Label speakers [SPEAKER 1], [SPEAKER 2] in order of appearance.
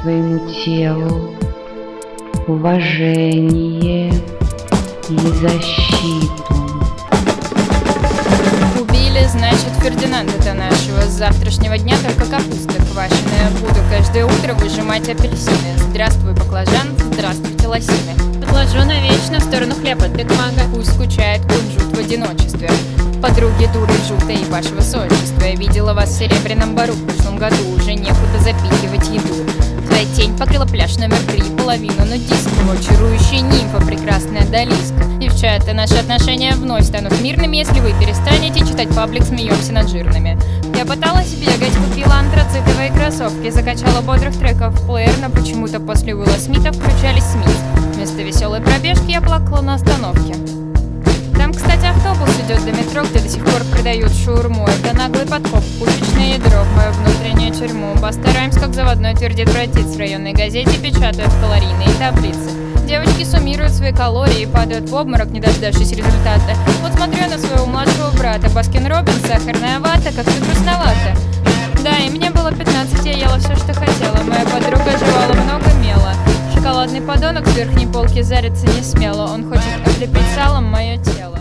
[SPEAKER 1] своему телу уважение и защиту.
[SPEAKER 2] Убили, значит, Фердинанда-то нашего. С завтрашнего дня только капуста квашеная. Буду каждое утро выжимать апельсины. Здравствуй, баклажан, здравствуйте, лосины. Подложу навечно в сторону хлеба, ты мага. Пусть скучает кунжут в одиночестве. Подруги дуры жутой ваше высочество. Я видела вас в Серебряном бару в прошлом году. Уже некуда запихивать еду. Покрыла пляж номер три, половину нудистского. Чарующая нимфа, прекрасная Далиска. Девчата, наши отношения вновь станут мирными, если вы перестанете читать паблик «Смеемся над жирными». Я пыталась бегать, купила антрацитовые кроссовки, закачала бодрых треков в плеер, но почему-то после Уилла Смита включались Смит. Вместо веселой пробежки я плакала на остановке. Там, кстати, автобус идет до метро, где до сих пор продают шаурму. Это наглый подкоп, пушечное ядро тюрьму. Постараемся, как заводной твердит братец в районной газете, печатают калорийные таблицы. Девочки суммируют свои калории и падают в обморок, не дождавшись результата. Вот смотрю на своего младшего брата, Baskin Robbins, сахарная вата, как-то грустновато. Да, и мне было 15, я ела все, что хотела. Моя подруга жевала много мела. Шоколадный подонок с верхней полки зариться не смело. Он хочет облепить салом мое тело.